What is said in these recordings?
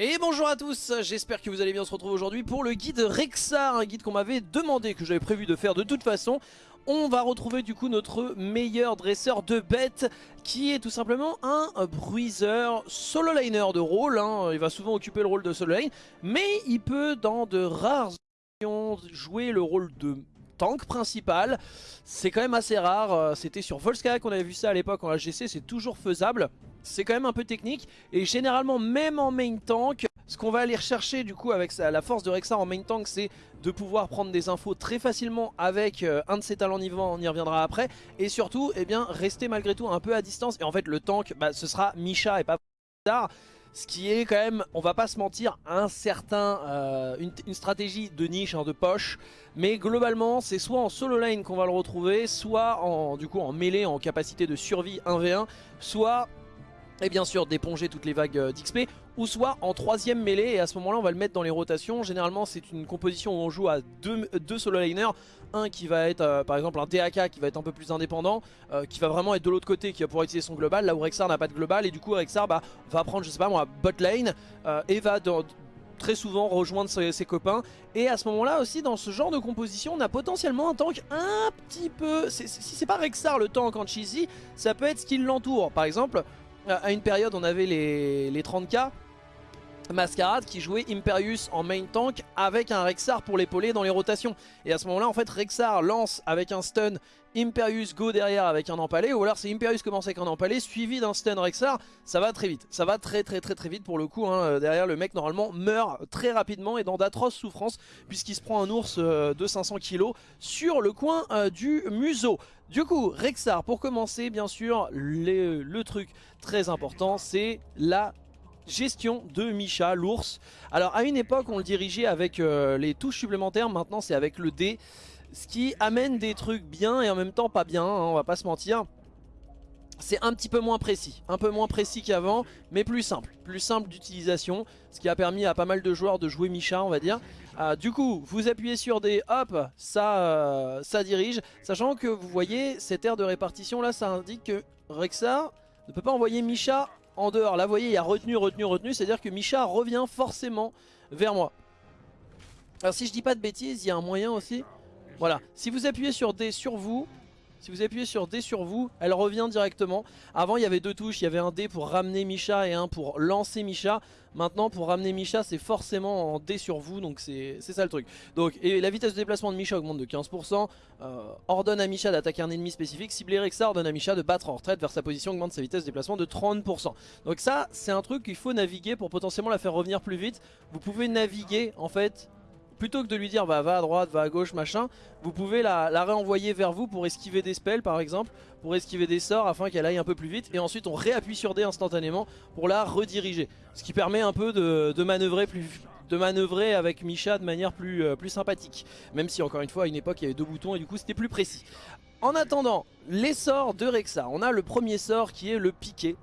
Et bonjour à tous, j'espère que vous allez bien, on se retrouve aujourd'hui pour le guide Rexar, un guide qu'on m'avait demandé, que j'avais prévu de faire de toute façon. On va retrouver du coup notre meilleur dresseur de bêtes, qui est tout simplement un bruiseur solo liner de rôle. Hein. Il va souvent occuper le rôle de solo lane, mais il peut dans de rares occasions jouer le rôle de tank principal. C'est quand même assez rare, c'était sur Volska qu'on avait vu ça à l'époque en AGC, c'est toujours faisable. C'est quand même un peu technique et généralement même en main tank ce qu'on va aller rechercher du coup avec la force de Rexar en main tank c'est de pouvoir prendre des infos très facilement avec euh, un de ses talents niveau on y reviendra après. Et surtout eh bien rester malgré tout un peu à distance. Et en fait le tank bah, ce sera Misha et pas tard ce qui est quand même, on va pas se mentir, un certain, euh, une, stratégie de niche, hein, de poche. Mais globalement, c'est soit en solo lane qu'on va le retrouver, soit en, du coup, en mêlée, en capacité de survie 1v1, soit et bien sûr d'éponger toutes les vagues euh, d'XP ou soit en troisième mêlée et à ce moment là on va le mettre dans les rotations. Généralement c'est une composition où on joue à deux, solo laners un qui va être euh, par exemple un DAK qui va être un peu plus indépendant euh, qui va vraiment être de l'autre côté qui va pouvoir utiliser son global là où Rexar n'a pas de global. Et du coup Rexar bah, va prendre je sais pas moi bot lane et va très souvent rejoindre ses, copains. Et à ce moment là aussi dans ce genre de composition on a potentiellement un tank un petit peu si c'est pas Rexar le tank en cheesy ça peut être ce qui l'entoure. Par exemple à une période on avait les, les 30k Mascarade qui jouait Imperius en main tank avec un Rexar pour l'épauler dans les rotations. Et à ce moment là en fait Rexar lance avec un stun Imperius go derrière avec un empalé ou alors c'est Imperius commence avec un empalé suivi d'un stun Rexar ça va très vite ça va très très très très vite pour le coup hein. derrière le mec normalement meurt très rapidement et dans d'atroces souffrances puisqu'il se prend un ours euh, de 500 kg sur le coin euh, du museau du coup, Rexar, pour commencer, bien sûr, le truc très important, c'est la gestion de Misha, l'ours. Alors, à une époque, on le dirigeait avec euh, les touches supplémentaires, maintenant c'est avec le D. Ce qui amène des trucs bien et en même temps pas bien, hein, on va pas se mentir c'est un petit peu moins précis, un peu moins précis qu'avant, mais plus simple, plus simple d'utilisation, ce qui a permis à pas mal de joueurs de jouer Misha, on va dire. Euh, du coup, vous appuyez sur des hop, ça, euh, ça dirige, sachant que vous voyez cette aire de répartition là, ça indique que Rexar ne peut pas envoyer Misha en dehors. Là, vous voyez, il y a retenu, retenu, retenu, c'est-à-dire que Misha revient forcément vers moi. Alors si je dis pas de bêtises, il y a un moyen aussi. Voilà, si vous appuyez sur D sur vous, si vous appuyez sur D sur vous, elle revient directement. Avant, il y avait deux touches. Il y avait un D pour ramener Misha et un pour lancer Misha. Maintenant, pour ramener Misha, c'est forcément en D sur vous. Donc, c'est ça le truc. Donc, et la vitesse de déplacement de Misha augmente de 15%. Euh, ordonne à Misha d'attaquer un ennemi spécifique. Cibler Rexar ordonne à Misha de battre en retraite vers sa position. Augmente sa vitesse de déplacement de 30%. Donc ça, c'est un truc qu'il faut naviguer pour potentiellement la faire revenir plus vite. Vous pouvez naviguer, en fait, plutôt que de lui dire bah, va à droite, va à gauche, machin, vous pouvez la, réenvoyer vers vous pour esquiver des spells par exemple, pour esquiver des sorts afin qu'elle aille un peu plus vite. Et ensuite on réappuie sur D instantanément pour la rediriger. Ce qui permet un peu de, manœuvrer plus de manœuvrer avec Misha de manière plus, euh, plus sympathique. Même si encore une fois à une époque il y avait deux boutons et du coup c'était plus précis. En attendant, les sorts de Rexa. On a le premier sort qui est le piqué.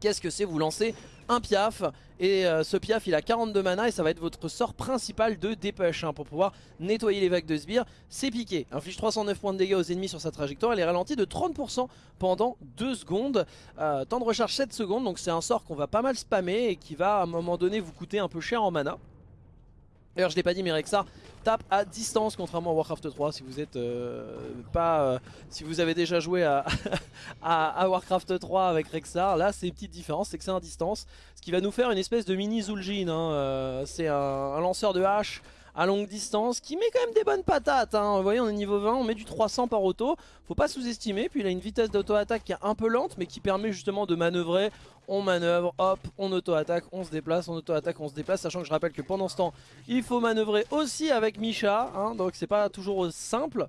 Qu'est-ce que c'est Vous lancez un piaf et euh, ce piaf il a 42 mana et ça va être votre sort principal de dépush hein, pour pouvoir nettoyer les vagues de sbires. C'est piqué, inflige 309 points de dégâts aux ennemis sur sa trajectoire, elle est ralentie de 30% pendant 2 secondes. Euh, temps de recharge 7 secondes donc c'est un sort qu'on va pas mal spammer et qui va à un moment donné vous coûter un peu cher en mana. D'ailleurs je l'ai pas dit mais Rexar tape à distance contrairement à Warcraft 3 si vous êtes euh, pas euh, si vous avez déjà joué à, à, Warcraft 3 avec Rexar là c'est une petite différence c'est que c'est à distance ce qui va nous faire une espèce de mini Zul'jin hein, euh, c'est un, lanceur de hache à longue distance qui met quand même des bonnes patates. Hein. Vous voyez on est niveau 20, on met du 300 par auto. Faut pas sous-estimer. Puis il a une vitesse d'auto-attaque qui est un peu lente mais qui permet justement de manœuvrer. On manœuvre, hop, on auto-attaque, on se déplace, on auto-attaque, on se déplace. Sachant que je rappelle que pendant ce temps, il faut manœuvrer aussi avec Misha. Hein, donc c'est pas toujours simple.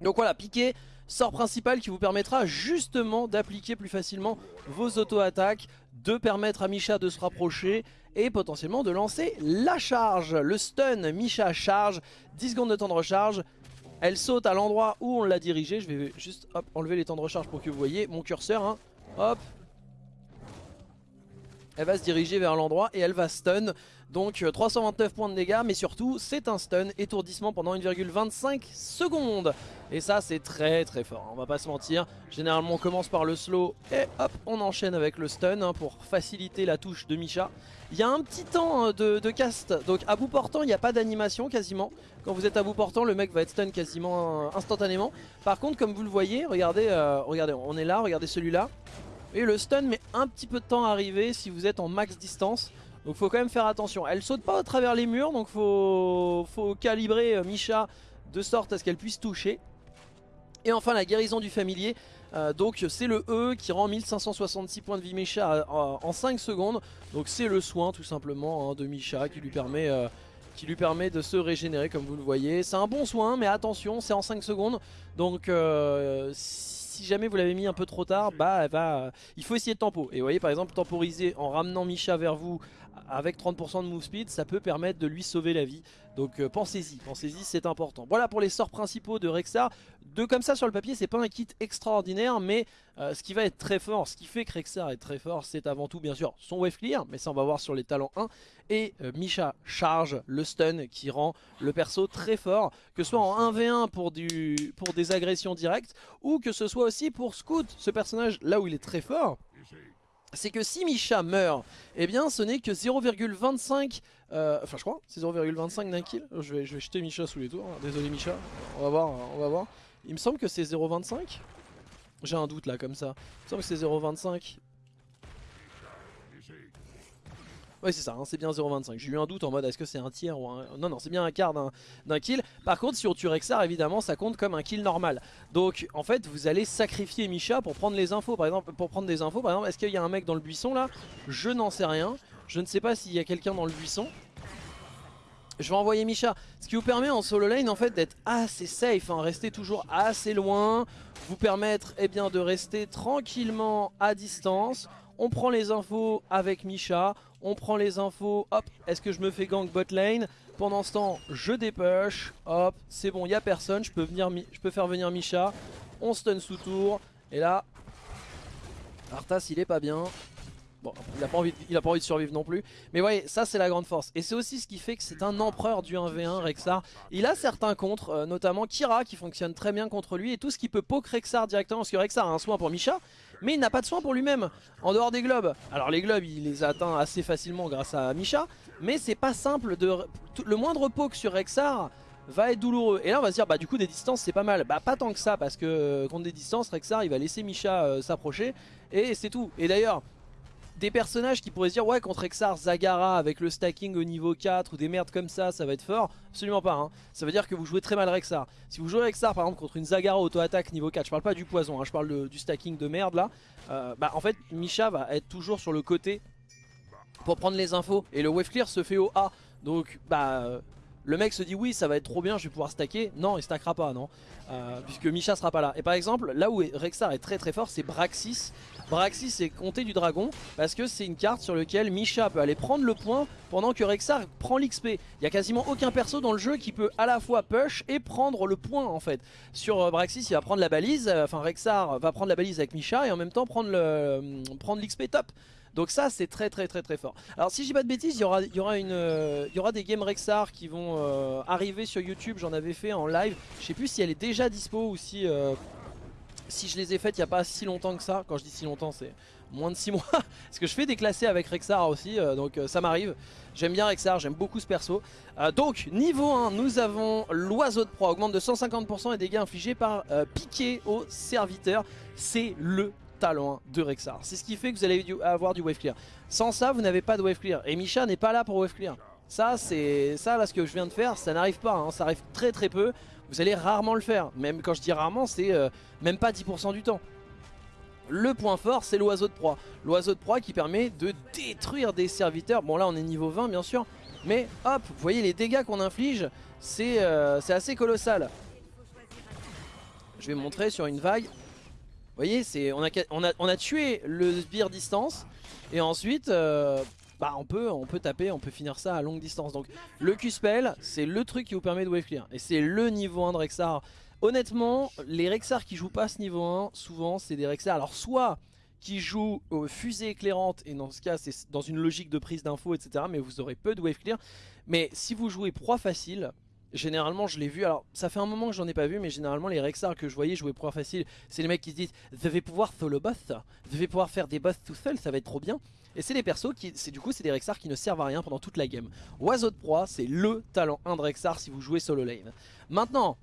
Donc voilà, piqué, sort principal qui vous permettra justement d'appliquer plus facilement vos auto-attaques, de permettre à Misha de se rapprocher et potentiellement de lancer la charge. Le stun, Misha charge, 10 secondes de temps de recharge. Elle saute à l'endroit où on l'a dirigée. Je vais juste enlever les temps de recharge pour que vous voyez mon curseur. Hein. Hop. elle va se diriger vers l'endroit et elle va stun. Donc 329 euh, points de dégâts, mais surtout c'est un stun, étourdissement pendant 1,25 secondes. Et ça c'est très très fort, on va pas se mentir. Généralement on commence par le slow et hop on enchaîne avec le stun hein, pour faciliter la touche de Misha. Il y a un petit temps hein, de, cast, donc à bout portant il n'y a pas d'animation quasiment. Quand vous êtes à bout portant le mec va être stun quasiment euh, instantanément. Par contre comme vous le voyez, regardez, euh, regardez on est là, regardez celui-là. Et le stun met un petit peu de temps à arriver si vous êtes en max distance. Donc faut quand même faire attention. Elle saute pas à travers les murs, donc faut, faut calibrer euh, Misha de sorte à ce qu'elle puisse toucher. Et enfin la guérison du familier. Euh, donc c'est le E qui rend 1566 points de vie Misha euh, en 5 secondes. Donc c'est le soin tout simplement hein, de Misha qui lui permet... de se régénérer comme vous le voyez. C'est un bon soin mais attention c'est en 5 secondes donc si jamais vous l'avez mis un peu trop tard, bah va, euh, il faut essayer de tempo. Et vous voyez par exemple temporiser en ramenant Misha vers vous avec 30% de move speed, ça peut permettre de lui sauver la vie. Donc euh, pensez-y, pensez-y, c'est important. Voilà pour les sorts principaux de Rexar. De comme ça sur le papier, c'est pas un kit extraordinaire, mais euh, ce qui va être très fort, ce qui fait que Rexar est très fort, c'est avant tout bien sûr son wave clear, mais ça on va voir sur les talents 1, et euh, Misha charge, le stun qui rend le perso très fort, que ce soit en 1v1 pour, pour des agressions directes, ou que ce soit aussi pour Scout, ce personnage là où il est très fort, c'est que si Misha meurt, eh bien ce n'est que 0,25, euh, enfin je crois, c'est 0,25 d'un kill. Je vais, je vais jeter Misha sous les tours, désolé Misha, voir, on va voir. Il me semble que c'est 0,25 J'ai un doute là comme ça, il me semble que c'est 0,25 Ouais c'est ça, hein, c'est bien 0.25. J'ai eu un doute en mode est-ce que c'est un tiers ou un... Non non c'est bien un quart d'un kill. Par contre si on tue Rexar évidemment ça compte comme un kill normal. Donc en fait vous allez sacrifier Misha pour prendre les infos. Par exemple pour prendre des infos par exemple est-ce qu'il y a un mec dans le buisson là? Je n'en sais rien. Je ne sais pas s'il y a quelqu'un dans le buisson. Je vais envoyer Misha, ce qui vous permet en solo lane en fait d'être assez safe, hein, rester toujours assez loin, vous permettre eh bien, de rester tranquillement à distance. On prend les infos avec Misha, on prend les infos, hop, est-ce que je me fais gank bot lane Pendant ce temps, je dépush, hop, c'est bon, il n'y a personne, je peux, faire venir Misha, on stun sous tour, et là, Arthas il est pas bien, Bon, il n'a pas, envie de, envie de survivre non plus. Mais voyez, ça c'est la grande force. Et c'est aussi ce qui fait que c'est un empereur du 1v1, Rexar. Il a certains contres, euh, notamment Kira qui fonctionne très bien contre lui. Et tout ce qui peut poke Rexar directement, parce que Rexar a un soin pour Misha mais il n'a pas de soin pour lui-même, en dehors des globes. Alors les globes, il les atteint assez facilement grâce à Misha, mais c'est pas simple de... Le moindre poke sur Rexar va être douloureux. Et là on va se dire, bah du coup des distances c'est pas mal. Bah pas tant que ça, parce que euh, contre des distances, Rexar il va laisser Misha euh, s'approcher, et c'est tout. Et d'ailleurs, des personnages qui pourraient se dire ouais contre Exar, Zagara avec le stacking au niveau 4 ou des merdes comme ça ça va être fort. Absolument pas hein. Ça veut dire que vous jouez très mal Rexar. Si vous jouez Rexar par exemple contre une Zagara auto-attaque niveau 4 Je parle pas du poison, hein, je parle du stacking de merde là euh, Bah en fait Misha va être toujours sur le côté Pour prendre les infos Et le wave clear se fait au A. Donc bah le mec se dit oui ça va être trop bien je vais pouvoir stacker Non il stackera pas non euh, Puisque Misha sera pas là Et par exemple là où Rexar est très très fort c'est Braxis Braxis c'est compter du dragon parce que c'est une carte sur laquelle Misha peut aller prendre le point pendant que Rexar prend l'XP. Il y a quasiment aucun perso dans le jeu qui peut à la fois push et prendre le point en fait. Sur euh, Braxis il va prendre la balise, euh, enfin Rexar va prendre la balise avec Misha et en même temps prendre l'XP top. Donc ça c'est très très très très fort. Alors si j'ai pas de bêtises, il y aura, aura des games Rexar qui vont arriver sur YouTube. J'en avais fait en live. Je sais plus si elle est déjà dispo ou si si je les ai faites il n'y a pas si longtemps que ça, quand je dis si longtemps c'est moins de 6 mois, parce que je fais des classés avec Rexar aussi, euh, donc euh, ça m'arrive. J'aime bien Rexar, j'aime beaucoup ce perso. Euh, donc niveau 1, nous avons l'oiseau de proie, augmente de 150% et dégâts infligés par piqué au serviteur. C'est le talent de Rexar. C'est ce qui fait que vous allez avoir du wave clear. Sans ça, vous n'avez pas de wave clear. Et Misha n'est pas là pour wave clear. Ça, c'est ça là ce que je viens de faire, ça n'arrive pas, hein. ça arrive très très peu vous allez rarement le faire. Même quand je dis rarement, c'est euh, même pas 10% du temps. Le point fort, c'est l'oiseau de proie. L'oiseau de proie qui permet de détruire des serviteurs. Bon là, on est niveau 20, bien sûr. Mais hop, vous voyez les dégâts qu'on inflige, euh, c'est assez colossal. Je vais montrer sur une vague. Vous voyez, on a, tué le sbire distance. Et ensuite, euh, bah on peut, on peut taper, on peut finir ça à longue distance. Donc le Q-Spell, c'est le truc qui vous permet de wave clear. Et c'est le niveau 1 de Rexar. Honnêtement, les Rexar qui jouent pas ce niveau 1, souvent c'est des Rexar. Alors soit qui joue aux fusées éclairantes, et dans ce cas c'est dans une logique de prise d'infos etc, mais vous aurez peu de wave clear. Mais si vous jouez proie facile, généralement je l'ai vu, alors ça fait un moment que j'en ai pas vu, mais généralement les Rexar que je voyais jouer proie facile, c'est les mecs qui se disent « Vous devez pouvoir solo boss, vous devez pouvoir faire des boss tout seul, ça va être trop bien ». Et c'est des persos qui, du coup c'est des Rexar qui ne servent à rien pendant toute la game. Oiseau de proie, c'est le talent 1 de Rexar si vous jouez solo lane. Maintenant,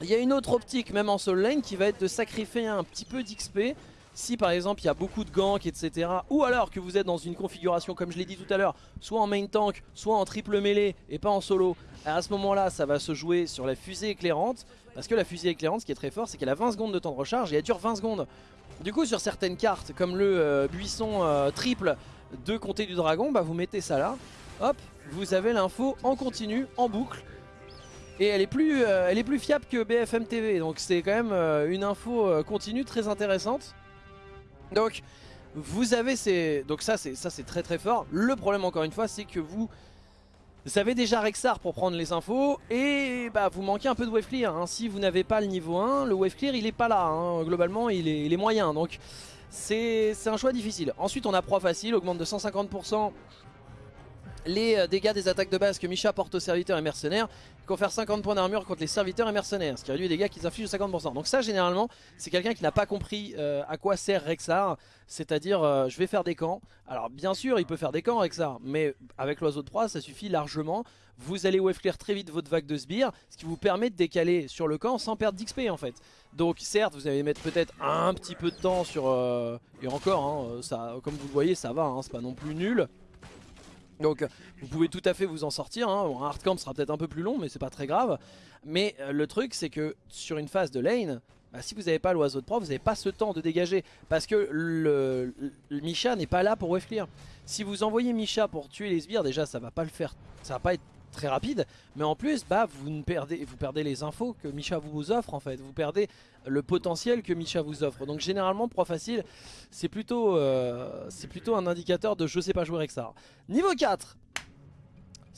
il y a une autre optique même en solo lane qui va être de sacrifier un petit peu d'XP si par exemple il y a beaucoup de ganks etc ou alors que vous êtes dans une configuration comme je l'ai dit tout à l'heure soit en main tank soit en triple mêlée et pas en solo à ce moment là ça va se jouer sur la fusée éclairante parce que la fusée éclairante ce qui est très fort c'est qu'elle a 20 secondes de temps de recharge et elle dure 20 secondes. Du coup sur certaines cartes comme le euh, buisson euh, triple de Comté du Dragon bah vous mettez ça là hop vous avez l'info en continu en boucle et elle est plus, euh, elle est plus fiable que BFM TV donc c'est quand même une info continue très intéressante donc vous avez ces... Donc ça c'est très très fort. Le problème encore une fois c'est que vous... Vous avez déjà Rexar pour prendre les infos et bah, vous manquez un peu de wave clear. Hein. Si vous n'avez pas le niveau 1, le wave clear il est pas là. Hein. Globalement il est, il est, moyen donc c'est un choix difficile. Ensuite on a proie facile, augmente de 150% les euh, dégâts des attaques de base que Misha porte aux serviteurs et mercenaires confère 50 points d'armure contre les serviteurs et mercenaires, ce qui réduit les dégâts qu'ils infligent de 50%. Donc ça généralement c'est quelqu'un qui n'a pas compris euh, à quoi sert Rexar, c'est-à-dire euh, je vais faire des camps. Alors bien sûr il peut faire des camps Rexar, mais avec l'oiseau de proie ça suffit largement. Vous allez wave clear très vite votre vague de sbires, ce qui vous permet de décaler sur le camp sans perdre d'XP en fait. Donc certes vous allez mettre peut-être un petit peu de temps sur... et encore, hein, ça, comme vous le voyez ça va, hein, c'est pas non plus nul. Donc vous pouvez tout à fait vous en sortir, hein. un hardcamp sera peut-être un peu plus long mais c'est pas très grave. Mais euh, le truc c'est que sur une phase de lane, bah, si vous n'avez pas l'oiseau de proie, vous n'avez pas ce temps de dégager. Parce que le, Misha n'est pas là pour wave. Si vous envoyez Misha pour tuer les sbires, déjà ça va pas le faire, ça va pas être très rapide. Mais en plus, bah, vous, perdez, vous perdez les infos que Misha vous offre en fait. Vous perdez le potentiel que Misha vous offre. Donc généralement, proie facile, c'est plutôt, euh, plutôt un indicateur de je sais pas jouer Rexar. Niveau 4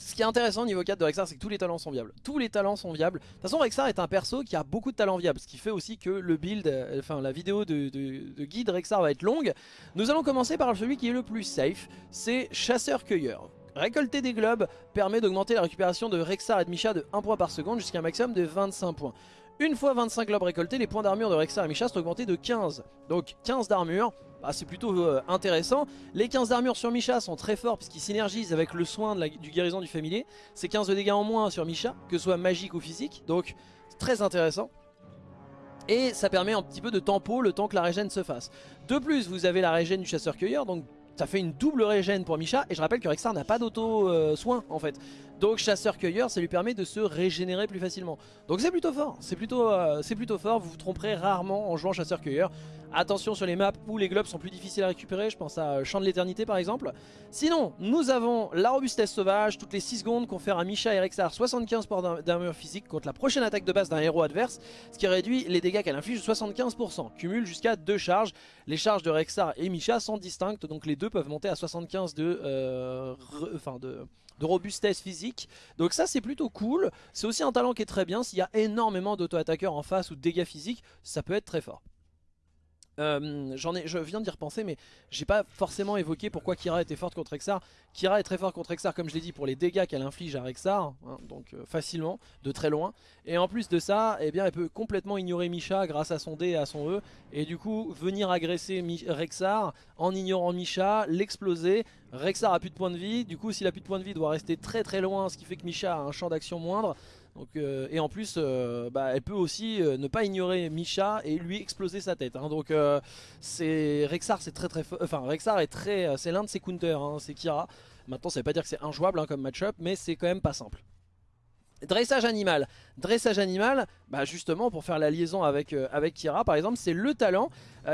ce qui est intéressant au niveau 4 de Rexar, c'est que tous les talents sont viables. Tous les talents sont viables. De toute façon, Rexar est un perso qui a beaucoup de talents viables. Ce qui fait aussi que le build, euh, enfin la vidéo de, de guide Rexar va être longue. Nous allons commencer par celui qui est le plus safe. C'est Chasseur-Cueilleur. Récolter des globes permet d'augmenter la récupération de Rexar et de Misha de 1 point par seconde jusqu'à un maximum de 25 points. Une fois 25 globes récoltés, les points d'armure de Rexar et Misha sont augmentés de 15. Donc 15 d'armure, bah, c'est plutôt euh, intéressant. Les 15 d'armure sur Misha sont très forts puisqu'ils synergisent avec le soin du guérison du familier. C'est 15 de dégâts en moins sur Misha, que ce soit magique ou physique. Donc très intéressant. Et ça permet un petit peu de tempo le temps que la régène se fasse. De plus, vous avez la régène du chasseur-cueilleur, donc ça fait une double régène pour Misha et je rappelle que Rexar n'a pas d'auto-soin en fait. Donc chasseur-cueilleur ça lui permet de se régénérer plus facilement. Donc c'est plutôt fort, c'est plutôt, euh, plutôt fort, vous vous tromperez rarement en jouant chasseur-cueilleur. Attention sur les maps où les globes sont plus difficiles à récupérer, je pense à euh, Champ de l'éternité par exemple. Sinon, nous avons la robustesse sauvage, toutes les 6 secondes confère à Misha et Rexar 75 points d'armure physique contre la prochaine attaque de base d'un héros adverse, ce qui réduit les dégâts qu'elle inflige de 75%, cumule jusqu'à 2 charges. Les charges de Rexar et Misha sont distinctes, donc les deux peuvent monter à 75 de, euh, enfin de de robustesse physique. Donc ça c'est plutôt cool. C'est aussi un talent qui est très bien. S'il y a énormément d'auto-attaqueurs en face ou de dégâts physiques, ça peut être très fort. Euh, je viens d'y repenser mais j'ai pas forcément évoqué pourquoi Kira était forte contre Rexar. Kira est très fort contre Rexar comme je l'ai dit pour les dégâts qu'elle inflige à Rexar, hein, donc euh, facilement, de très loin. Et en plus de ça, eh bien, elle peut complètement ignorer Misha grâce à son D et à son E. Et du coup venir agresser Rexar en ignorant Misha, l'exploser. Rexar a plus de points de vie, du coup s'il a plus de points de vie doit rester très très loin ce qui fait que Misha a un champ d'action moindre. Euh, et en plus, euh, bah, elle peut aussi euh, ne pas ignorer Misha et lui exploser sa tête. Hein. donc c'est Rexar, c'est très très, enfin Rexar est très, c'est l'un de ses counters, hein, c'est Kira. Maintenant, ça veut pas dire que c'est injouable hein, comme match-up, mais c'est quand même pas simple. Dressage animal. Dressage animal, bah justement pour faire la liaison avec, avec Kira par exemple, c'est le talent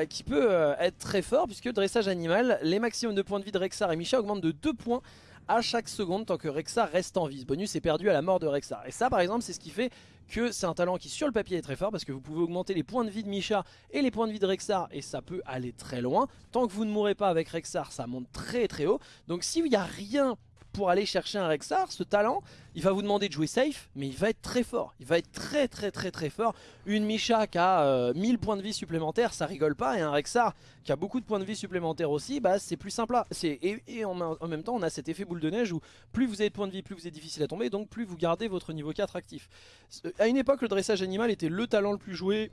qui peut être très fort puisque dressage animal, les maximums de points de vie de Rexar et Misha augmentent de 2 points à chaque seconde tant que Rexar reste en vie. Ce bonus est perdu à la mort de Rexar. Et ça par exemple c'est ce qui fait que c'est un talent qui sur le papier est très fort parce que vous pouvez augmenter les points de vie de Misha et les points de vie de Rexar et ça peut aller très loin. Tant que vous ne mourrez pas avec Rexar ça monte très très haut. Donc s'il n'y a rien pour aller chercher un Rexar, ce talent, il va vous demander de jouer safe, mais il va être très fort. Il va être très très très très fort. Une Misha qui a 1000 euh, points de vie supplémentaires, ça rigole pas. Et un Rexar qui a beaucoup de points de vie supplémentaires aussi, bah c'est plus simple. Et, et en, même temps, on a cet effet boule de neige où plus vous avez de points de vie, plus vous êtes difficile à tomber, donc plus vous gardez votre niveau 4 actif. À une époque, le dressage animal était le talent le plus joué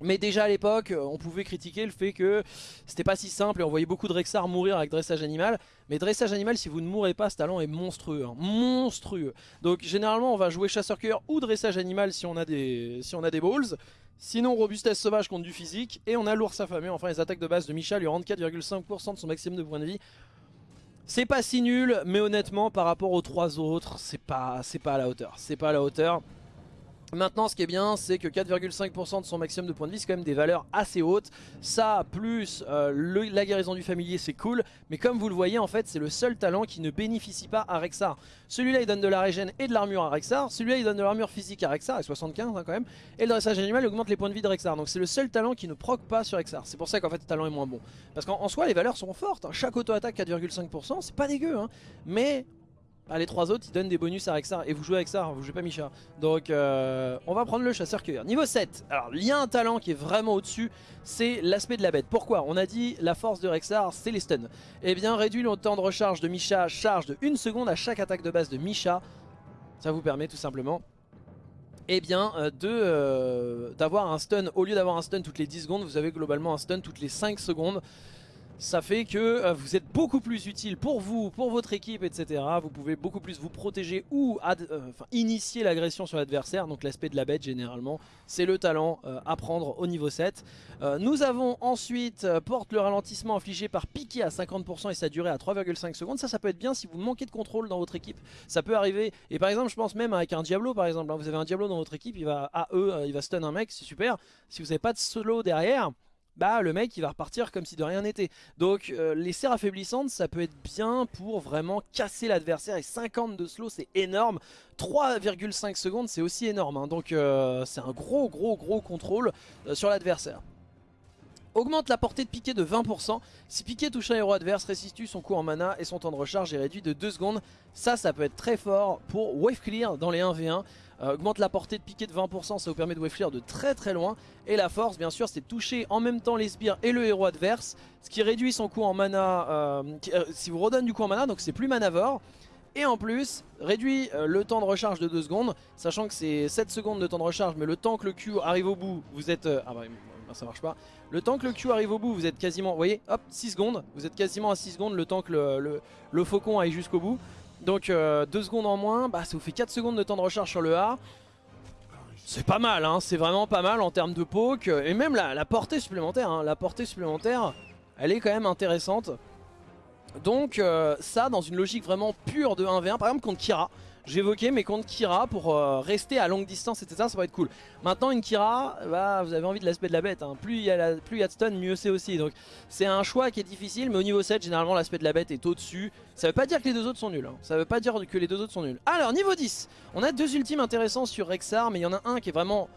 mais déjà à l'époque, on pouvait critiquer le fait que c'était pas si simple et on voyait beaucoup de Rexar mourir avec dressage animal. Mais dressage animal, si vous ne mourrez pas, ce talent est monstrueux. Hein. monstrueux. Donc généralement, on va jouer chasseur-cueilleur ou dressage animal si on a des, si balls. Sinon, robustesse sauvage contre du physique. Et on a l'ours affamé. Enfin, les attaques de base de Micha lui rendent 4,5% de son maximum de points de vie. C'est pas si nul, mais honnêtement, par rapport aux trois autres, c'est pas, pas à la hauteur. C'est pas à la hauteur. Maintenant ce qui est bien c'est que 4,5% de son maximum de points de vie c'est quand même des valeurs assez hautes. Ça plus euh, la guérison du familier c'est cool. Mais comme vous le voyez en fait c'est le seul talent qui ne bénéficie pas à Rexar. Celui-là il donne de la régène et de l'armure à Rexar. Celui-là il donne de l'armure physique à Rexar avec 75 hein, quand même. Et le dressage animal augmente les points de vie de Rexar. Donc c'est le seul talent qui ne proc pas sur Rexar. C'est pour ça qu'en fait le talent est moins bon. Parce qu'en soi les valeurs sont fortes hein. Chaque auto-attaque 4,5% c'est pas dégueu hein. Mais ah, les trois autres ils donnent des bonus à Rexar et vous jouez avec ça, vous jouez pas Misha. Donc euh, on va prendre le chasseur cueilleur. Niveau 7, alors il y a un talent qui est vraiment au dessus, c'est l'aspect de la bête. Pourquoi? On a dit la force de Rexar c'est les stuns. Eh bien réduit le temps de recharge de Misha, charge de 1 seconde à chaque attaque de base de Misha. Ça vous permet tout simplement eh bien euh, euh, d'avoir un stun, au lieu d'avoir un stun toutes les 10 secondes, vous avez globalement un stun toutes les 5 secondes ça fait que euh, vous êtes beaucoup plus utile pour vous, pour votre équipe, etc. Vous pouvez beaucoup plus vous protéger ou euh, initier l'agression sur l'adversaire. Donc l'aspect de la bête généralement, c'est le talent euh, à prendre au niveau 7. nous avons ensuite porte le ralentissement infligé par piqué à 50% et sa durée à 3,5 secondes. Ça, ça peut être bien si vous manquez de contrôle dans votre équipe. Ça peut arriver. Et par exemple, je pense même avec un Diablo par exemple. Hein, vous avez un Diablo dans votre équipe, il va à eux, il va stun un mec, c'est super. Si vous n'avez pas de solo derrière bah le mec il va repartir comme si de rien n'était. Donc euh, les serres affaiblissantes ça peut être bien pour vraiment casser l'adversaire et 50 de slow c'est énorme. 3,5 secondes c'est aussi énorme hein. donc euh, c'est un gros gros gros contrôle euh, sur l'adversaire. Augmente la portée de piqué de 20%. Si piqué touche un héros adverse, restitue son coût en mana et son temps de recharge est réduit de 2 secondes. Ça, ça peut être très fort pour wave clear dans les 1v1. Euh, augmente la portée de piqué de 20%, ça vous permet de wave clear de très très loin. Et la force, bien sûr, c'est toucher en même temps les sbires et le héros adverse. Ce qui réduit son coût en mana, euh, euh, si vous redonne du coup en mana, donc c'est plus manavore. Et en plus, réduit le temps de recharge de 2 secondes, sachant que c'est 7 secondes de temps de recharge, mais le temps que le Q arrive au bout, vous êtes... ah bah, ça marche pas. Le temps que le Q arrive au bout, vous êtes quasiment, vous voyez, hop, 6 secondes. Vous êtes quasiment à 6 secondes le temps que le, le, faucon aille jusqu'au bout. Donc 2 euh, secondes en moins, bah, ça vous fait 4 secondes de temps de recharge sur le A. C'est pas mal, hein, c'est vraiment pas mal en termes de poke. Et même la, portée supplémentaire, hein. la portée supplémentaire, elle est quand même intéressante. Donc euh, ça, dans une logique vraiment pure de 1v1, par exemple contre Kira, j'évoquais mes contre Kira pour euh, rester à longue distance, etc. Ça va être cool. Maintenant, une Kira, bah, vous avez envie de l'aspect de la bête. Hein. Plus il y, a de stun, mieux c'est aussi. Donc c'est un choix qui est difficile, mais au niveau 7, généralement, l'aspect de la bête est au-dessus. Ça veut pas dire que les deux autres sont nuls. Hein. Ça veut pas dire que les deux autres sont nuls. Alors, niveau 10, on a deux ultimes intéressants sur Rexar, mais il y en a un qui est vraiment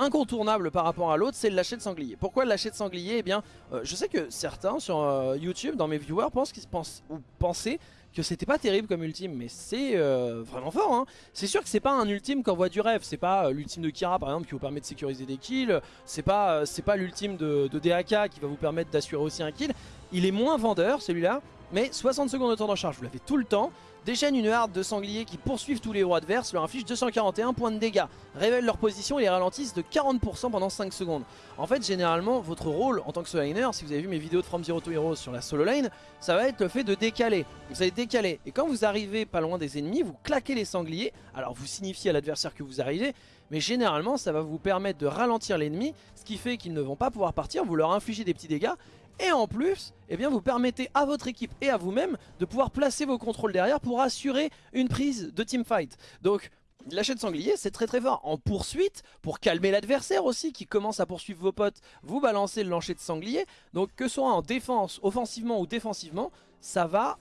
incontournable par rapport à l'autre, c'est le lâcher de sanglier. Pourquoi le lâcher de sanglier? Eh bien, euh, je sais que certains sur euh, YouTube, dans mes viewers, pensent pensent ou pensaient que c'était pas terrible comme ultime, mais c'est euh, vraiment fort. Hein. C'est sûr que c'est pas un ultime voit du rêve, c'est pas euh, l'ultime de Kira par exemple qui vous permet de sécuriser des kills, c'est pas, euh, pas l'ultime de, de DAK qui va vous permettre d'assurer aussi un kill. Il est moins vendeur celui-là, mais 60 secondes de temps de recharge, vous l'avez tout le temps. Déchaîne une harde de sangliers qui poursuivent tous les héros adverses, leur inflige 241 points de dégâts, révèle leur position et les ralentissent de 40% pendant 5 secondes. En fait, généralement, votre rôle en tant que solo si vous avez vu mes vidéos de From Zero to Heroes sur la solo lane, ça va être le fait de décaler. Vous allez décaler, et quand vous arrivez pas loin des ennemis, vous claquez les sangliers, alors vous signifiez à l'adversaire que vous arrivez, mais généralement ça va vous permettre de ralentir l'ennemi, ce qui fait qu'ils ne vont pas pouvoir partir, vous leur infligez des petits dégâts, et en plus, eh vous permettez à votre équipe et à vous-même de pouvoir placer vos contrôles derrière pour assurer une prise de teamfight. Donc, Lâcher de sanglier, c'est très très fort. En poursuite, pour calmer l'adversaire aussi qui commence à poursuivre vos potes, vous balancez le lancer de sanglier. Donc que ce soit en défense, offensivement ou défensivement, ça va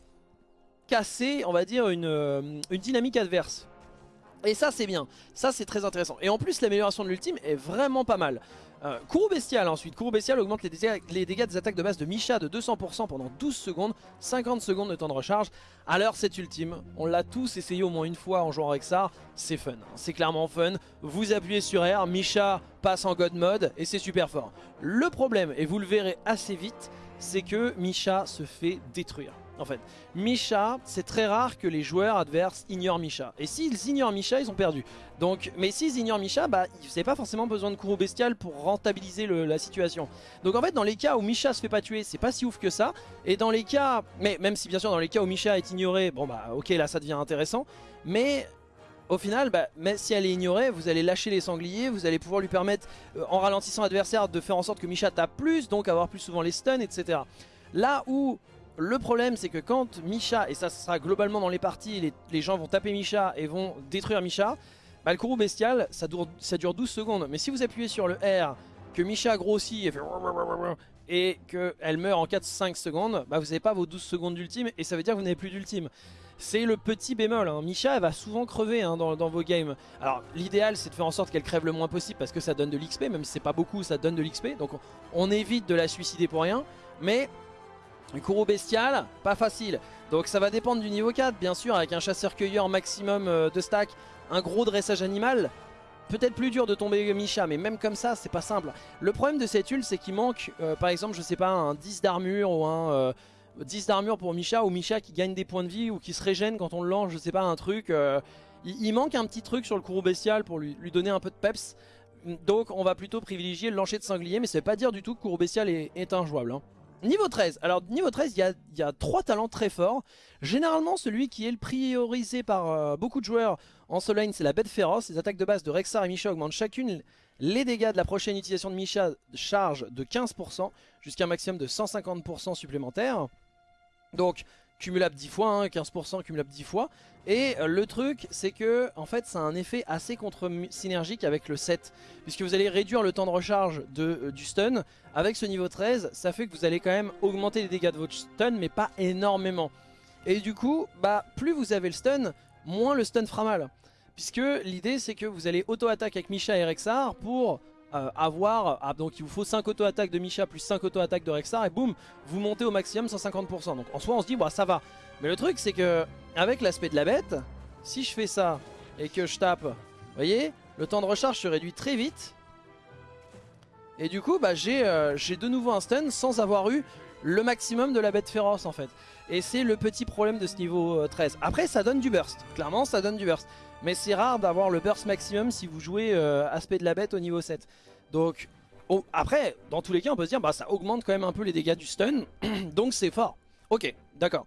casser, on va dire, une, euh, une dynamique adverse. Et ça c'est bien, ça c'est très intéressant. Et en plus l'amélioration de l'ultime est vraiment pas mal. Euh, Bestial ensuite. Courroux Bestial augmente les dégâts, les dégâts des attaques de base de Misha de 200% pendant 12 secondes, 50 secondes de temps de recharge. Alors c'est ultime, on l'a tous essayé au moins une fois en jouant avec ça, c'est fun, hein. c'est clairement fun. Vous appuyez sur R, Misha passe en God mode et c'est super fort. Le problème, et vous le verrez assez vite, c'est que Misha se fait détruire en fait. Misha, c'est très rare que les joueurs adverses ignorent Misha. Et s'ils ignorent Misha, ils ont perdu. Donc, mais s'ils ignorent Misha, bah, n'avez pas forcément besoin de Kuro Bestial pour rentabiliser la situation. Donc en fait, dans les cas où Misha se fait pas tuer, c'est pas si ouf que ça. Et dans les cas, mais même si bien sûr dans les cas où Misha est ignoré, bon bah ok là ça devient intéressant. Mais au final, bah, mais si elle est ignorée, vous allez lâcher les sangliers, vous allez pouvoir lui permettre, euh, en ralentissant l'adversaire, de faire en sorte que Misha tape plus, donc avoir plus souvent les stuns, etc. Là où le problème c'est que quand Misha, et ça sera globalement dans les parties, les, gens vont taper Misha et vont détruire Misha, bah, le courroux bestial ça dure, ça dure 12 secondes. Mais si vous appuyez sur le R, que Misha grossit et fait et qu'elle meurt en 4-5 secondes, bah vous n'avez pas vos 12 secondes d'ultime et ça veut dire que vous n'avez plus d'ultime. C'est le petit bémol, hein. Misha elle va souvent crever hein, dans, vos games. Alors l'idéal c'est de faire en sorte qu'elle crève le moins possible parce que ça donne de l'XP, même si c'est pas beaucoup ça donne de l'XP. Donc on évite de la suicider pour rien. Mais un courroux bestial, pas facile. Donc ça va dépendre du niveau 4, bien sûr, avec un chasseur-cueilleur maximum euh, de stack, un gros dressage animal. Peut-être plus dur de tomber Misha, mais même comme ça, c'est pas simple. Le problème de cette ult, c'est qu'il manque, euh, par exemple, je sais pas, un 10 d'armure ou un 10 euh, d'armure pour Misha, ou Misha qui gagne des points de vie, ou qui se régène quand on le lance, je sais pas, un truc. Il, manque un petit truc sur le courroux bestial pour lui, donner un peu de peps. Donc on va plutôt privilégier le lancer de sanglier, mais ça veut pas dire du tout que courroux bestial est, injouable. Hein. Niveau 13, alors niveau 13 il y a, trois talents très forts. Généralement celui qui est le priorisé par euh, beaucoup de joueurs en solo c'est la bête féroce. Les attaques de base de Rexar et Misha augmentent chacune les dégâts de la prochaine utilisation de Misha charge de 15% Jusqu'à un maximum de 150% supplémentaire Donc cumulable 10 fois, 15% hein, cumulable 10 fois. Et euh, le truc, c'est que en fait, ça a un effet assez contre-synergique avec le 7. Puisque vous allez réduire le temps de recharge de, euh, du stun. Avec ce niveau 13, ça fait que vous allez quand même augmenter les dégâts de votre stun, mais pas énormément. Et du coup, bah plus vous avez le stun, moins le stun fera mal. Puisque l'idée, c'est que vous allez auto-attaque avec Misha et Rexar pour euh, avoir, ah, donc il vous faut 5 auto-attaques de Misha plus 5 auto-attaques de Rexar et boum, vous montez au maximum 150%. Donc en soi on se dit bah ça va. Mais le truc c'est que avec l'aspect de la bête, si je fais ça et que je tape, vous voyez, le temps de recharge se réduit très vite. Et du coup bah j'ai euh, de nouveau un stun sans avoir eu le maximum de la bête féroce en fait. Et c'est le petit problème de ce niveau 13. Euh, Après ça donne du burst, clairement ça donne du burst. Mais c'est rare d'avoir le burst maximum si vous jouez euh, aspect de la bête au niveau 7. Donc après, dans tous les cas, on peut se dire bah ça augmente quand même un peu les dégâts du stun. donc c'est fort. Ok, d'accord.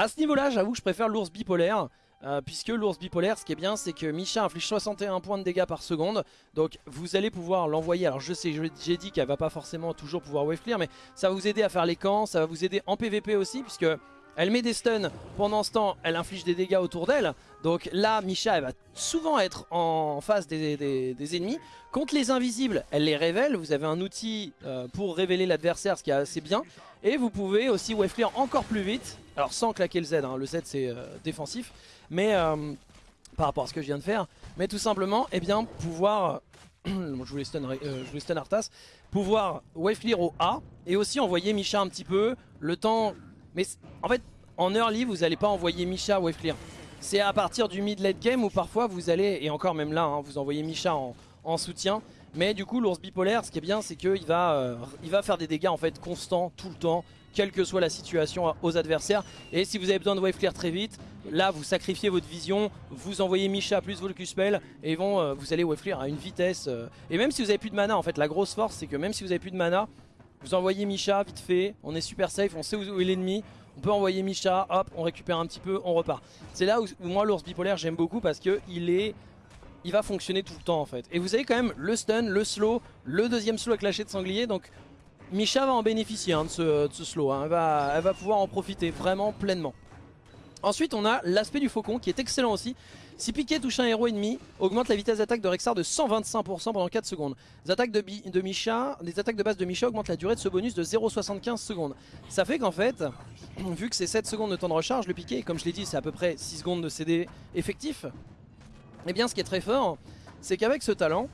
À ce niveau-là, j'avoue que je préfère l'ours bipolaire. Euh, puisque l'ours bipolaire, ce qui est bien, c'est que Misha inflige 61 points de dégâts par seconde. Donc vous allez pouvoir l'envoyer. Alors je sais, j'ai dit qu'elle va pas forcément toujours pouvoir wave clear, mais ça va vous aider à faire les camps, ça va vous aider en PVP aussi, puisque elle met des stuns, pendant ce temps elle inflige des dégâts autour d'elle. Donc là Misha elle va souvent être en face des, ennemis. Contre les invisibles elle les révèle, vous avez un outil euh, pour révéler l'adversaire ce qui est assez bien. Et vous pouvez aussi wave clear encore plus vite, alors sans claquer le Z, hein. le Z c'est euh, défensif. Mais euh, par rapport à ce que je viens de faire, mais tout simplement eh bien, pouvoir... je voulais stun, je voulais stun Arthas, pouvoir wave clear au A et aussi envoyer Misha un petit peu, le temps mais en fait, en early, vous n'allez pas envoyer Misha wave clear. C'est à partir du mid-late game où parfois vous allez, et encore même là, hein, vous envoyez Misha en, soutien. Mais du coup, l'ours bipolaire, ce qui est bien, c'est qu'il va, euh, il va faire des dégâts en fait constants tout le temps, quelle que soit la situation aux adversaires. Et si vous avez besoin de wave clear très vite, là vous sacrifiez votre vision, vous envoyez Misha plus vos spell et vont, euh, vous allez wave clear à une vitesse. Euh. Et même si vous avez plus de mana, en fait, la grosse force, c'est que même si vous avez plus de mana, vous envoyez Misha vite fait, on est super safe, on sait où est l'ennemi. On peut envoyer Misha, hop, on récupère un petit peu, on repart. C'est là où, moi l'ours bipolaire j'aime beaucoup parce que il est... Il va fonctionner tout le temps en fait. Et vous avez quand même le stun, le slow, le deuxième slow avec lâcher de sanglier. Donc Misha va en bénéficier hein, de, ce, slow. Hein. Elle, va, pouvoir en profiter vraiment pleinement. Ensuite on a l'aspect du faucon qui est excellent aussi. Si piqué touche un héros ennemi, augmente la vitesse d'attaque de Rexar de 125% pendant 4 secondes. Les attaques de, de Misha, les attaques de base de Misha augmentent la durée de ce bonus de 0,75 secondes. Ça fait qu'en fait, vu que c'est 7 secondes de temps de recharge, le piqué, comme je l'ai dit, c'est à peu près 6 secondes de CD effectif. Et eh bien ce qui est très fort, c'est qu'avec ce talent,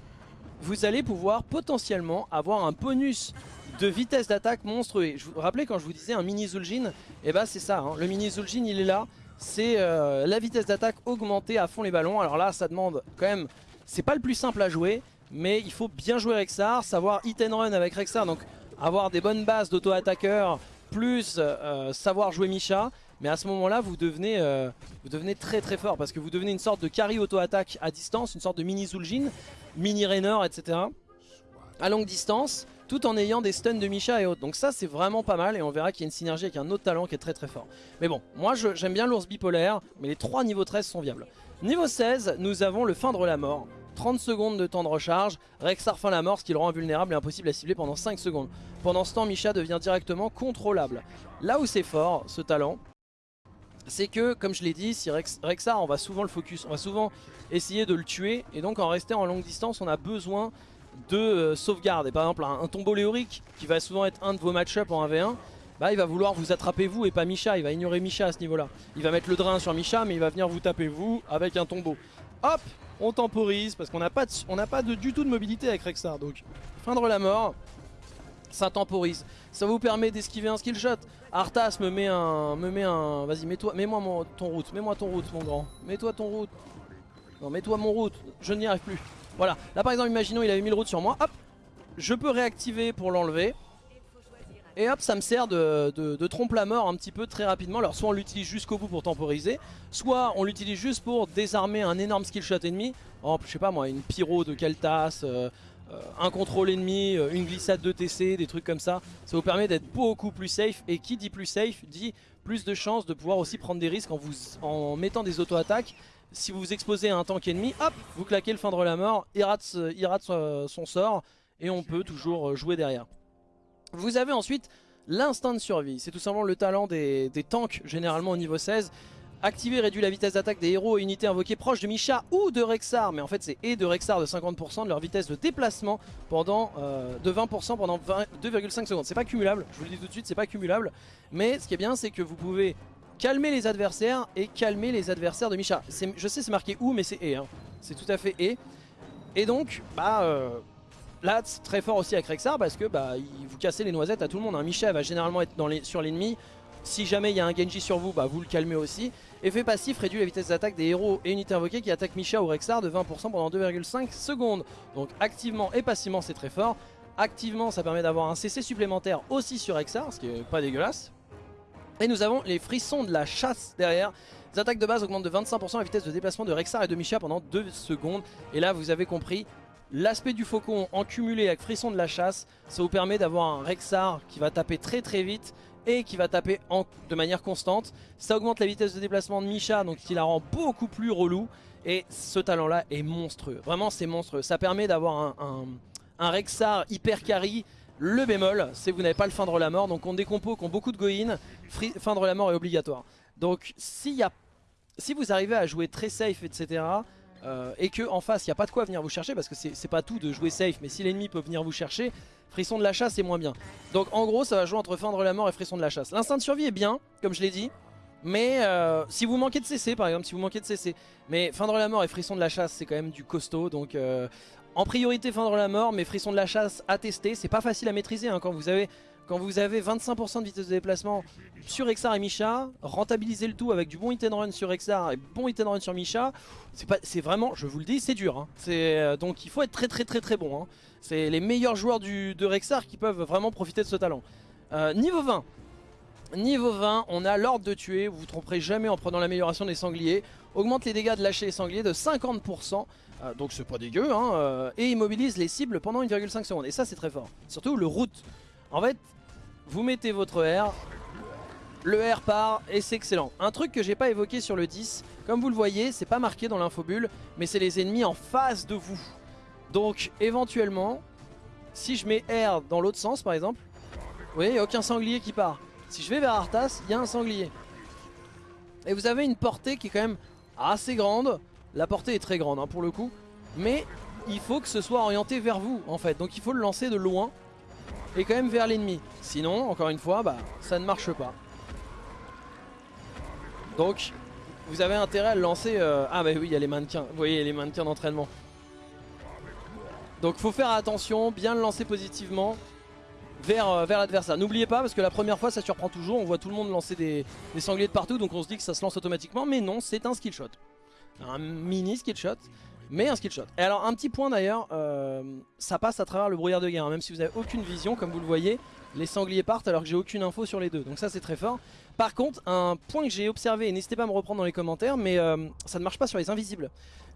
vous allez pouvoir potentiellement avoir un bonus de vitesse d'attaque monstrueux. Je vous rappelez quand je vous disais un mini Zul'jin, et eh bah ben c'est ça, hein. le mini Zul'jin il est là, c'est euh, la vitesse d'attaque augmentée à fond les ballons. Alors là ça demande quand même, c'est pas le plus simple à jouer, mais il faut bien jouer Rexar, savoir hit and run avec Rexar, donc avoir des bonnes bases d'auto-attaqueur, plus euh, savoir jouer Misha. Mais à ce moment-là, vous, devenez, euh, vous devenez très très fort parce que vous devenez une sorte de carry auto-attaque à distance, une sorte de mini Zul'jin, mini Rainer, etc. À longue distance, tout en ayant des stuns de Misha et autres. Donc ça, c'est vraiment pas mal et on verra qu'il y a une synergie avec un autre talent qui est très très fort. Mais bon, moi j'aime bien l'ours bipolaire, mais les trois niveaux 13 sont viables. Niveau 16, nous avons le feindre la mort. 30 secondes de temps de recharge, Rexar feint la mort, ce qui le rend invulnérable et impossible à cibler pendant 5 secondes. Pendant ce temps, Misha devient directement contrôlable. Là où c'est fort, ce talent, c'est que, comme je l'ai dit, si Rexar, on va souvent le focus, on va souvent essayer de le tuer, et donc en restant en longue distance, on a besoin de euh, sauvegarde. Et par exemple, un, tombeau léorique, qui va souvent être un de vos match-up en 1v1, bah, il va vouloir vous attraper vous et pas Misha, il va ignorer Misha à ce niveau-là. Il va mettre le drain sur Misha, mais il va venir vous taper vous avec un tombeau. Hop, on temporise, parce qu'on n'a pas, pas du tout de mobilité avec Rexar, donc feindre la mort, ça temporise. Ça vous permet d'esquiver un skill shot. Arthas me met un... Me met un Vas-y, mets-toi mets moi ton route. Mets-moi ton route, mon grand. Mets-toi ton route. Non, mets-toi mon route. Je n'y arrive plus. Voilà. Là, par exemple, imaginons il avait mis le route sur moi. Hop. Je peux réactiver pour l'enlever. Et hop, ça me sert de, trompe la mort un petit peu très rapidement. Alors, soit on l'utilise jusqu'au bout pour temporiser, soit on l'utilise juste pour désarmer un énorme skill shot ennemi. Oh, je sais pas moi, une pyro de Keltas, euh, un contrôle ennemi, euh, une glissade de TC, des trucs comme ça. Ça vous permet d'être beaucoup plus safe. Et qui dit plus safe dit plus de chances de pouvoir aussi prendre des risques en, vous, en mettant des auto-attaques. Si vous vous exposez à un tank ennemi, hop, vous claquez le feindre la mort, il rate, son sort et on peut toujours euh, jouer derrière. Vous avez ensuite l'instinct de survie. C'est tout simplement le talent des tanks généralement au niveau 16 Activer réduit la vitesse d'attaque des héros et unités invoquées proches de Misha ou de Rexar. Mais en fait c'est et de Rexar de 50% de leur vitesse de déplacement pendant euh, de 20% pendant 2,5 secondes. C'est pas cumulable, je vous le dis tout de suite, c'est pas cumulable. Mais ce qui est bien c'est que vous pouvez calmer les adversaires et calmer les adversaires de Misha. Je sais c'est marqué ou mais c'est et. Hein. C'est tout à fait et. Et donc, bah... Euh, là, c'est très fort aussi avec Rexar parce que bah, vous cassez les noisettes à tout le monde. Un Misha va généralement être sur l'ennemi. Si jamais il y a un Genji sur vous, bah, vous le calmez aussi. Effet passif réduit la vitesse d'attaque des héros et unités invoquées qui attaquent Misha ou Rexar de 20% pendant 2,5 secondes. Donc activement et passivement c'est très fort. Activement ça permet d'avoir un CC supplémentaire aussi sur Rexar, ce qui est pas dégueulasse. Et nous avons les frissons de la chasse derrière. Les attaques de base augmentent de 25% la vitesse de déplacement de Rexar et de Misha pendant 2 secondes. Et là vous avez compris, L'aspect du faucon en cumulé avec frisson de la chasse, ça vous permet d'avoir un Rexar qui va taper très très vite et qui va taper de manière constante. Ça augmente la vitesse de déplacement de Misha, donc qui la rend beaucoup plus relou. Et ce talent-là est monstrueux. Vraiment, c'est monstrueux. Ça permet d'avoir un, Rexar hyper carry. Le bémol, c'est que vous n'avez pas le feindre la mort. Donc on des compos qui ont beaucoup de go-in, feindre la mort est obligatoire. Donc y a, si vous arrivez à jouer très safe, etc., euh, et que en face il n'y a pas de quoi venir vous chercher parce que c'est pas tout de jouer safe mais si l'ennemi peut venir vous chercher frisson de la chasse c'est moins bien. Donc en gros ça va jouer entre feindre la mort et frisson de la chasse. L'instinct de survie est bien comme je l'ai dit mais euh, si vous manquez de CC par exemple si vous manquez de CC mais feindre la mort et frisson de la chasse c'est quand même du costaud donc euh, en priorité feindre la mort mais frisson de la chasse à tester c'est pas facile à maîtriser hein, quand vous avez quand vous avez 25% de vitesse de déplacement sur Exar et Misha, rentabiliser le tout avec du bon hit and run sur Exar et bon hit and run sur Misha, c'est vraiment, je vous le dis, c'est dur. Hein. Euh, donc il faut être très très très très bon. Hein. C'est les meilleurs joueurs de Rexar qui peuvent vraiment profiter de ce talent. Euh, niveau 20. Niveau 20, on a l'ordre de tuer, vous vous tromperez jamais en prenant l'amélioration des sangliers. Augmente les dégâts de lâcher les sangliers de 50%, euh, donc c'est pas dégueu, hein, et immobilise les cibles pendant 1,5 secondes. Et ça c'est très fort. Surtout le route. En fait, vous mettez votre R, le R part et c'est excellent. Un truc que j'ai pas évoqué sur le 10, comme vous le voyez, c'est pas marqué dans l'infobulle, mais c'est les ennemis en face de vous. Donc éventuellement, si je mets R dans l'autre sens par exemple, vous voyez, il n'y a aucun sanglier qui part. Si je vais vers Arthas, il y a un sanglier. Et vous avez une portée qui est quand même assez grande. La portée est très grande hein, pour le coup. Mais il faut que ce soit orienté vers vous en fait. Donc il faut le lancer de loin et quand même vers l'ennemi. Sinon, encore une fois, bah, ça ne marche pas. Donc, vous avez intérêt à le lancer... Euh, ah bah oui, il y a les mannequins. Vous voyez, les mannequins d'entraînement. Donc faut faire attention, bien le lancer positivement vers, euh, vers l'adversaire. N'oubliez pas, parce que la première fois ça surprend toujours, on voit tout le monde lancer des, sangliers de partout, donc on se dit que ça se lance automatiquement, mais non, c'est un skill shot. Un mini skill shot, mais un skill shot. Et alors un petit point d'ailleurs, euh, ça passe à travers le brouillard de guerre, hein. même si vous n'avez aucune vision, comme vous le voyez, les sangliers partent alors que j'ai aucune info sur les deux, donc ça c'est très fort. Par contre, un point que j'ai observé, et n'hésitez pas à me reprendre dans les commentaires, mais euh, ça ne marche pas sur les invisibles.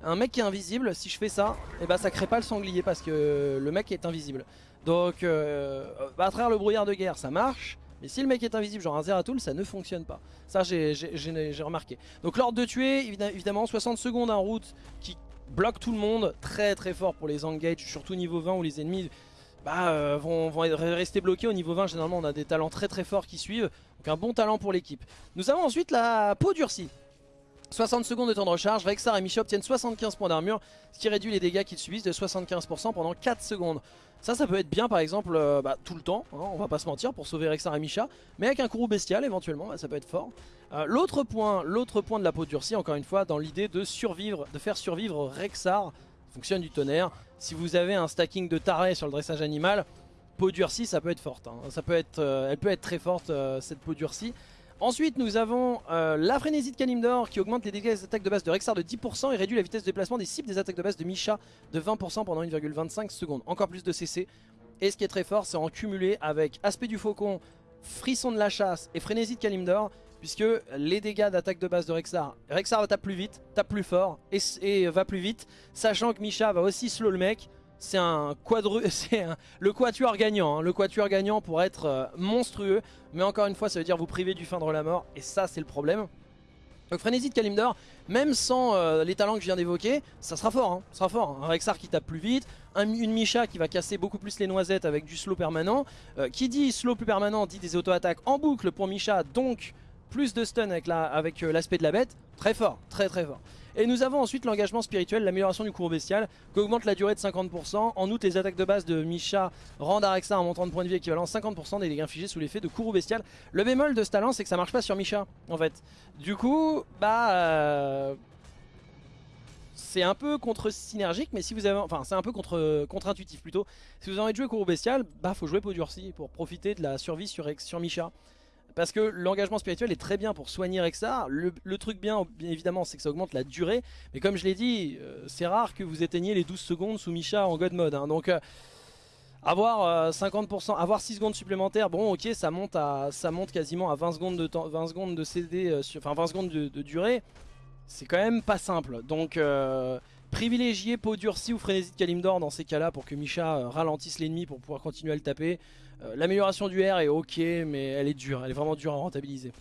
Un mec qui est invisible, si je fais ça, et eh ben, ça crée pas le sanglier parce que le mec est invisible. Donc euh, à travers le brouillard de guerre ça marche, mais si le mec est invisible genre un Zeratul ça ne fonctionne pas. Ça j'ai remarqué. Donc l'ordre de tuer évidemment 60 secondes en route qui bloque tout le monde, très très fort pour les engage, surtout niveau 20 où les ennemis bah, euh, vont, vont, rester bloqués au niveau 20. Généralement on a des talents très très forts qui suivent, donc un bon talent pour l'équipe. Nous avons ensuite la peau durcie. 60 secondes de temps de recharge, Rexar et Misha obtiennent 75 points d'armure, ce qui réduit les dégâts qu'ils subissent de 75% pendant 4 secondes. Ça, ça peut être bien par exemple euh, bah, tout le temps, hein, on va pas se mentir, pour sauver Rexar et Misha, mais avec un courroux bestial éventuellement, bah, ça peut être fort. Euh, l'autre point, de la peau durcie, encore une fois, dans l'idée de survivre, de faire survivre Rexar, fonctionne du tonnerre. Si vous avez un stacking de taré sur le dressage animal, peau durcie, ça peut être forte. Hein. Euh, elle peut être très forte cette peau durcie. Ensuite nous avons euh, la frénésie de Kalimdor qui augmente les dégâts des attaques de base de Rexar de 10% et réduit la vitesse de déplacement des cibles des attaques de base de Misha de 20% pendant 1,25 secondes. Encore plus de CC. Et ce qui est très fort c'est en cumulé avec Aspect du Faucon, Frisson de la Chasse et Frénésie de Kalimdor puisque les dégâts d'attaque de base de Rexar, Rexar va taper plus vite, tape plus fort et, et va plus vite, sachant que Misha va aussi slow le mec c'est un quadru, c'est le quatuor gagnant, hein. le quatuor gagnant pour être euh, monstrueux, mais encore une fois ça veut dire vous priver du fin de la mort, et ça c'est le problème. Donc Frénésie de Kalimdor, même sans euh, les talents que je viens d'évoquer, ça sera fort, hein, sera fort. Un Rexar qui tape plus vite, une Misha qui va casser beaucoup plus les noisettes avec du slow permanent. Euh, qui dit slow plus permanent dit des auto-attaques en boucle pour Misha, donc plus de stun avec l'aspect avec, de la bête. Très fort, très très fort. Et nous avons ensuite l'engagement spirituel, l'amélioration du cours bestial, qui augmente la durée de 50%. En outre, les attaques de base de Misha rendent Arexa un montant de points de vie équivalent 50% des dégâts infligés sous l'effet de courroux bestial. Le bémol de ce talent, c'est que ça marche pas sur Misha, en fait. Du coup, bah... Euh, c'est un peu contre-synergique, mais si vous avez... Enfin, c'est un peu contre-intuitif plutôt. Si vous avez envie de jouer courroux bestial, bah faut jouer peau durcie pour profiter de la survie sur, sur Misha. Parce que l'engagement spirituel est très bien pour soigner Rexar. Le, le truc bien, bien évidemment, c'est que ça augmente la durée. Mais comme je l'ai dit, euh, c'est rare que vous éteigniez les 12 secondes sous Misha en God Mode. Hein. Donc, euh, avoir 50%, euh, avoir 6 secondes supplémentaires, bon ok, ça monte, à, ça monte quasiment à 20 secondes de, temps, 20 secondes de CD, enfin 20 secondes de, durée. C'est quand même pas simple. Donc... Privilégier peau durcie ou frénésie de Kalimdor dans ces cas-là pour que Misha ralentisse l'ennemi pour pouvoir continuer à le taper. Euh, l'amélioration du R est ok, mais elle est dure, elle est vraiment dure à rentabiliser.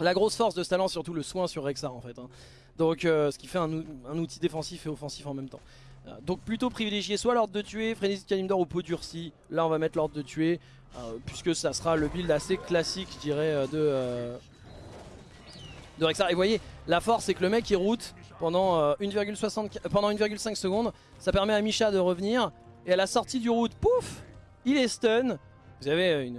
La grosse force de ce talent, surtout le soin sur Rexar en fait. Hein. Donc euh, ce qui fait un, outil défensif et offensif en même temps. Euh, donc plutôt privilégier soit l'ordre de tuer, Frénésie de Kalimdor ou peau durcie. Là on va mettre l'ordre de tuer, puisque ça sera le build assez classique je dirais de, de Rexar. Et vous voyez, la force c'est que le mec il route pendant 1,5 secondes. Ça permet à Misha de revenir. Et à la sortie du route, pouf, il est stun. Vous avez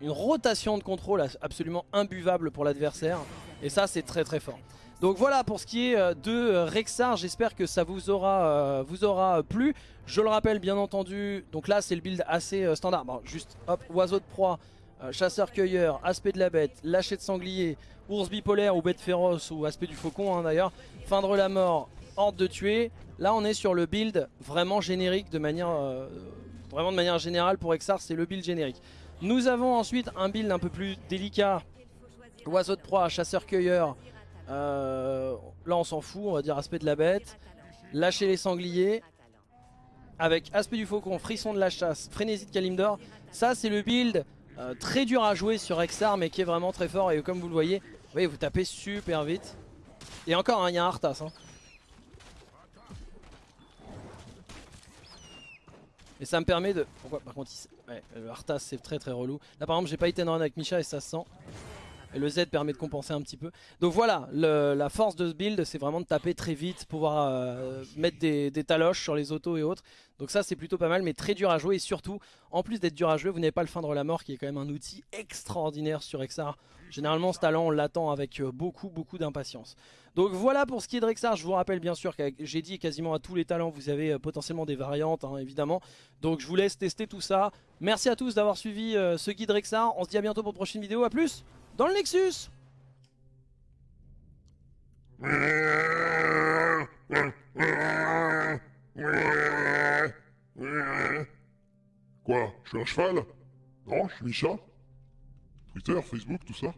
une, rotation de contrôle absolument imbuvable pour l'adversaire. Et ça, c'est très très fort. Donc voilà pour ce qui est euh, de euh, Rexar, j'espère que ça vous aura, euh, plu. Je le rappelle bien entendu, donc là c'est le build assez standard. Bon, juste oiseau de proie, chasseur-cueilleur, aspect de la bête, lâcher de sanglier, ours bipolaire ou bête féroce ou aspect du faucon hein, d'ailleurs, feindre la mort, horde de tuer. Là on est sur le build vraiment générique de manière Vraiment de manière générale pour Exar c'est le build générique. Nous avons ensuite un build un peu plus délicat. Oiseau de proie, chasseur-cueilleur. Euh, là on s'en fout, on va dire aspect de la bête. Lâcher les sangliers. Avec aspect du faucon, frisson de la chasse, frénésie de Kalimdor. Ça c'est le build euh, très dur à jouer sur Exar mais qui est vraiment très fort. Et comme vous le voyez, vous, voyez, vous tapez super vite. Et encore, hein, il y a un Arthas. Hein. Et ça me permet de... Pourquoi par contre ouais, le Arthas c'est très très relou. Là par exemple j'ai pas été run avec Misha et ça se sent. Et le Z permet de compenser un petit peu. Donc voilà, la force de ce build c'est vraiment de taper très vite, pouvoir euh, mettre des, taloches sur les autos et autres. Donc ça c'est plutôt pas mal mais très dur à jouer et surtout, en plus d'être dur à jouer, vous n'avez pas le feindre la mort qui est quand même un outil extraordinaire sur Exar. Généralement ce talent on l'attend avec euh, beaucoup beaucoup d'impatience. Donc voilà pour ce qui est de Rexar, je vous rappelle bien sûr que j'ai dit quasiment à tous les talents vous avez euh, potentiellement des variantes hein, évidemment. Donc je vous laisse tester tout ça. Merci à tous d'avoir suivi euh, ce guide Rexar, on se dit à bientôt pour une prochaine vidéo, à plus dans le Nexus. Quoi Je suis un cheval? Non, je suis Micha Twitter, Facebook, tout ça